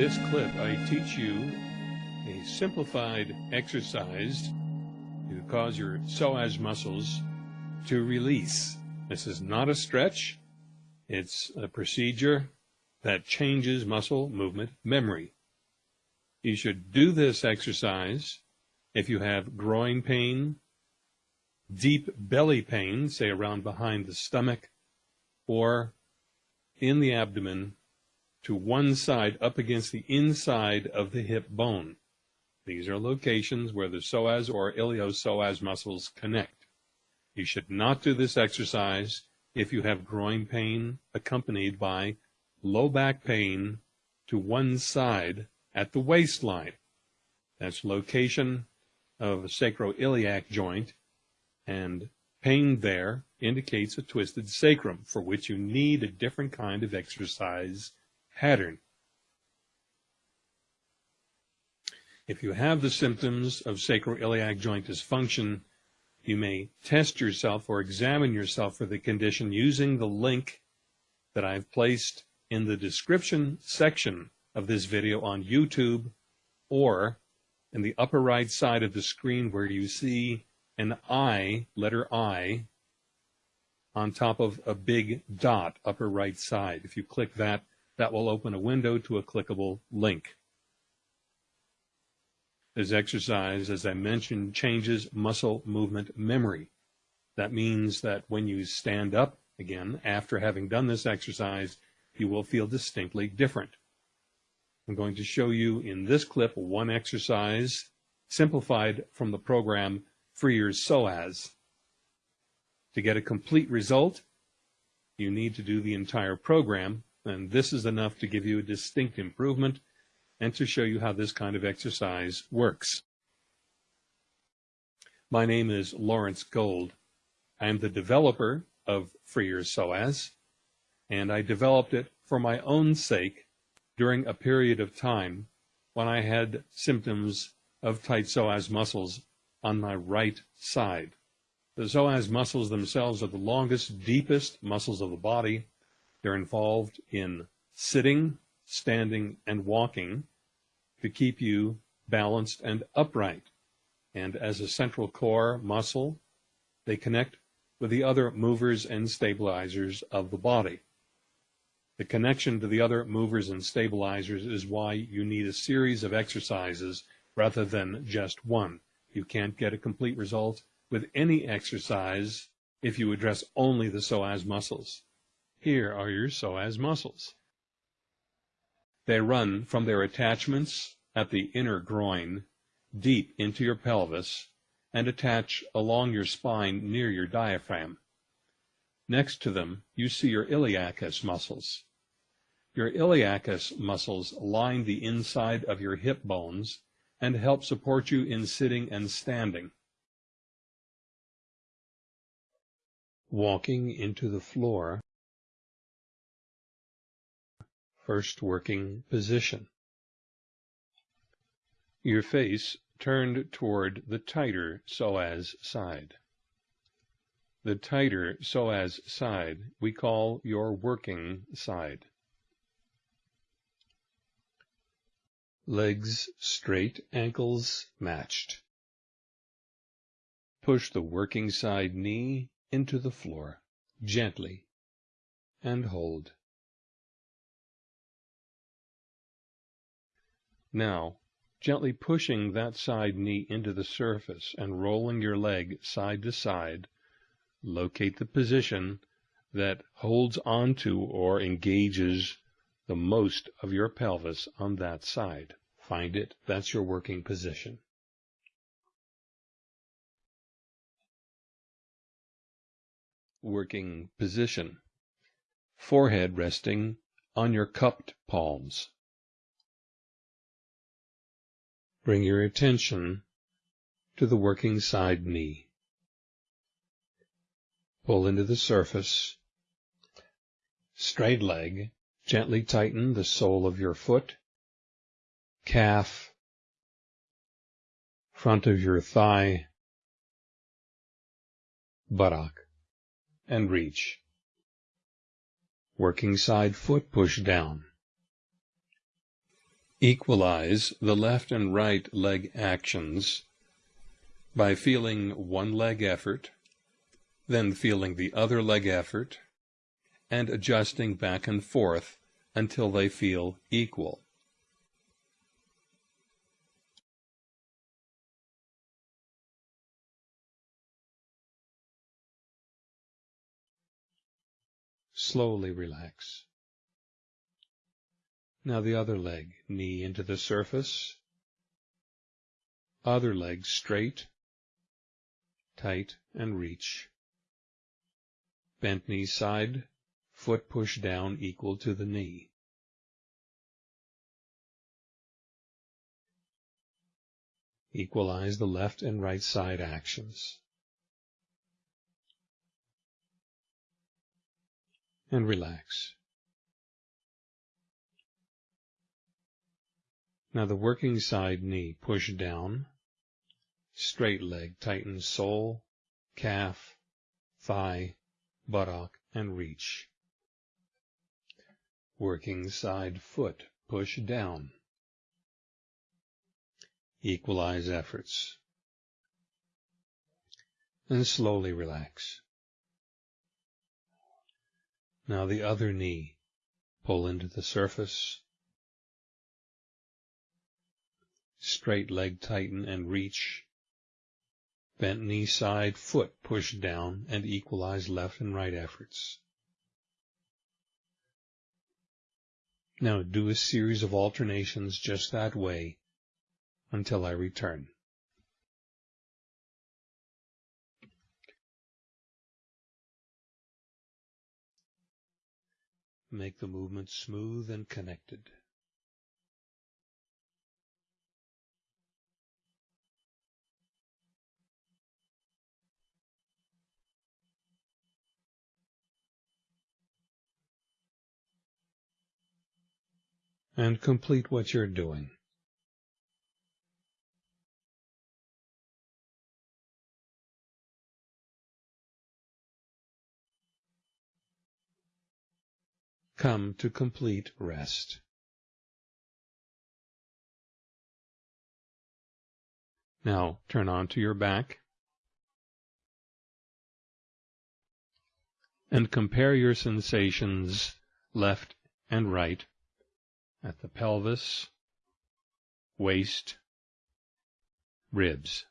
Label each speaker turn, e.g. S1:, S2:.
S1: this clip, I teach you a simplified exercise to cause your psoas muscles to release. This is not a stretch. It's a procedure that changes muscle movement memory. You should do this exercise if you have groin pain, deep belly pain, say around behind the stomach, or in the abdomen to one side up against the inside of the hip bone. These are locations where the psoas or iliopsoas muscles connect. You should not do this exercise if you have groin pain accompanied by low back pain to one side at the waistline. That's location of sacroiliac joint, and pain there indicates a twisted sacrum, for which you need a different kind of exercise pattern. If you have the symptoms of sacroiliac joint dysfunction, you may test yourself or examine yourself for the condition using the link that I've placed in the description section of this video on YouTube or in the upper right side of the screen where you see an I, letter I, on top of a big dot, upper right side. If you click that, that will open a window to a clickable link. This exercise, as I mentioned, changes muscle movement memory. That means that when you stand up again after having done this exercise, you will feel distinctly different. I'm going to show you in this clip one exercise simplified from the program Free Your Psoas. To get a complete result, you need to do the entire program, and this is enough to give you a distinct improvement and to show you how this kind of exercise works. My name is Lawrence Gold. I am the developer of Free Your Psoas, and I developed it for my own sake during a period of time when I had symptoms of tight psoas muscles on my right side. The psoas muscles themselves are the longest, deepest muscles of the body. They're involved in sitting, standing, and walking to keep you balanced and upright. And as a central core muscle, they connect with the other movers and stabilizers of the body. The connection to the other movers and stabilizers is why you need a series of exercises rather than just one. You can't get a complete result with any exercise if you address only the psoas muscles. Here are your psoas muscles. They run from their attachments at the inner groin deep into your pelvis and attach along your spine near your diaphragm. Next to them, you see your iliacus muscles. Your iliacus muscles line the inside of your hip bones and help support you in sitting and standing. Walking into the floor. First working position. Your face turned toward the tighter psoas side. The tighter psoas side we call your working side. Legs straight, ankles matched. Push the working side knee into the floor, gently, and hold. Now, gently pushing that side knee into the surface and rolling your leg side to side, locate the position that holds onto or engages the most of your pelvis on that side. Find it. That's your working position. Working position. Forehead resting on your cupped palms. Bring your attention to the working side knee. Pull into the surface. Straight leg. Gently tighten the sole of your foot calf, front of your thigh, buttock, and reach. Working side foot push down. Equalize the left and right leg actions by feeling one leg effort, then feeling the other leg effort, and adjusting back and forth until they feel equal. Slowly relax. Now the other leg, knee into the surface, other leg straight, tight, and reach. Bent knee side, foot push down equal to the knee. Equalize the left and right side actions. And relax. Now the working side knee, push down. Straight leg, tighten sole, calf, thigh, buttock, and reach. Working side foot, push down. Equalize efforts. And slowly relax. Now the other knee, pull into the surface, straight leg tighten and reach, bent knee side, foot push down and equalize left and right efforts. Now do a series of alternations just that way until I return. Make the movement smooth and connected. And complete what you're doing. Come to complete rest. Now turn onto your back and compare your sensations left and right at the pelvis, waist, ribs.